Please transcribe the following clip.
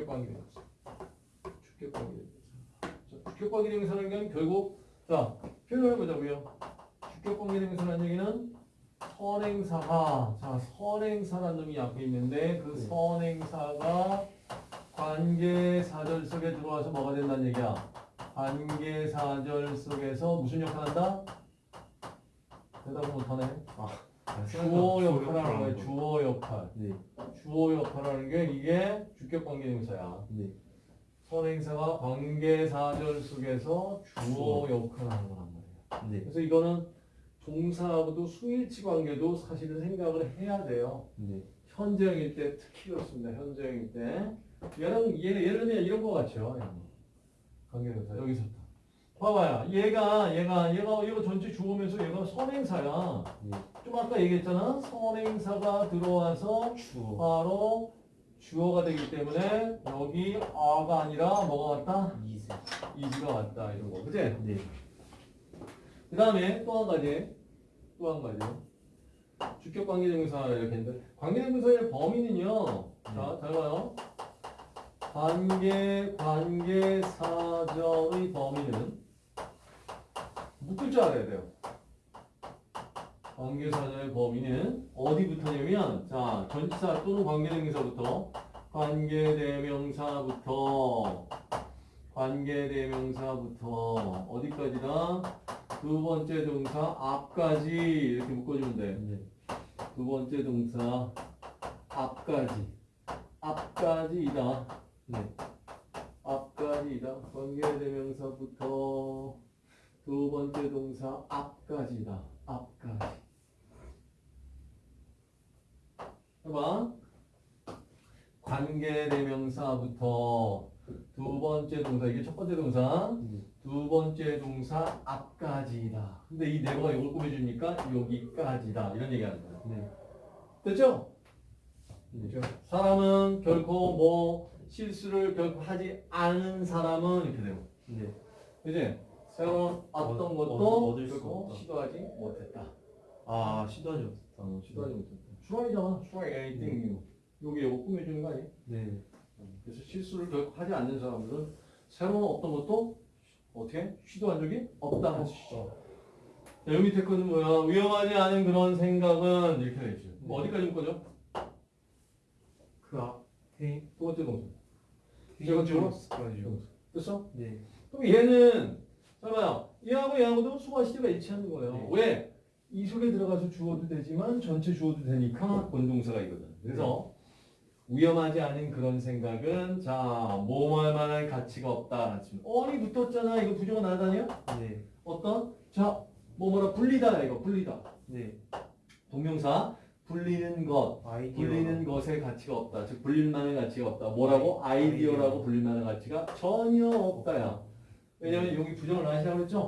주격관계대명사. 자, 주격관계대명사라는 건 결국 자 표현을 해보자고요. 주격관계대명사라는 얘기는 선행사가 자 선행사라는 놈이 앞에 있는데 그 네. 선행사가 관계사절 속에 들어와서 뭐가 된다는 얘기야. 관계사절 속에서 무슨 역할 한다? 대답을 못하네. 주어 역할을 하는 거야. 주어 역할. 네. 주어 역할을 하는 게 이게 주격 관계대명사야. 네. 선행사가 관계사절 속에서 주어 역할을 하는 거란 말이야. 네. 그래서 이거는 동사하고도 수일치 관계도 사실은 생각을 해야 돼요. 네. 현재형일 때 특히 그렇습니다. 현재형일 때. 얘는 얘, 예를 들면 이런 거 같죠. 관계대명사 여기서 봐봐요. 얘가 얘가 얘가 얘가 전체 주어면서 얘가 선행사야. 네. 좀 아까 얘기했잖아. 선행사가 들어와서 주어. 바로 주어가 되기 때문에 여기 아가 아니라 뭐가 왔다? 이세. 이지가 왔다 이런 거. 그지? 네. 그 다음에 또 한 가지. 또 한 가지. 주격 관계대명사 이렇게 했는데 관계대명사의 범위는요. 자, 잘 봐요. 관계 관계사절의 범위는 묶을 줄 알아야 돼요. 관계사절의 범위는 어디부터냐면 자 전치사 또는 관계대명사부터 관계대명사부터 관계대명사부터 어디까지다? 두 번째 동사 앞까지 이렇게 묶어주면 돼. 네. 두 번째 동사 앞까지 앞까지이다. 네. 앞까지이다. 관계대명사부터 두 번째 동사 앞까지다. 앞까지. 해봐. 관계대명사부터 두 번째 동사 이게 첫 번째 동사 네. 두 번째 동사 앞까지다. 근데 이 네버가 이걸 꾸며주니까 여기까지다. 이런 얘기 하는 거야. 네. 됐죠? 네. 그죠? 사람은 결코 뭐 실수를 결코 하지 않은 사람은 이렇게 되고. 네. 그지? 새로운 어떤 얻- 것도 얻을 수 없다. 시도하지 못했다. 아, 시도하지 못했다. 어, 시도하지 못했다. try잖아. try anything new. 여기 이거 꾸며주는 거 아니야? 네. 그래서 실수를 결코 하지 않는 사람들은 새로운 어떤 것도 어떻게 시도한 적이 없다 있어. 자, 여기 밑에 거는 뭐야? 위험하지 않은 그런 생각은 이렇게 되죠. 뭐 어디까지 묶어줘? 그 앞에 두 번째 동사. 페인저스까지요. 됐어? 네. 그럼 얘는 잠깐만요. 얘하고 얘하고도 수가 시대가 일치하는 거예요. 네. 왜? 이 속에 들어가서 주어도 되지만 전체 주어도 되니까 본동사가 이거든. 그래서 위험하지 않은 그런 생각은 자 뭐할 만한 가치가 없다. 어리 붙었잖아. 이거 부정어 나다니요? 네. 어떤? 자, 뭐 뭐라 불리다 이거 불리다. 네. 동명사 불리는 것, 아이디어. 불리는 것의 가치가 없다. 즉 불릴 만한 가치가 없다. 뭐라고? 아이디어라고 불릴 만한 가치가 전혀 없다야. 왜냐면 여기 부정을 하시라고 했죠?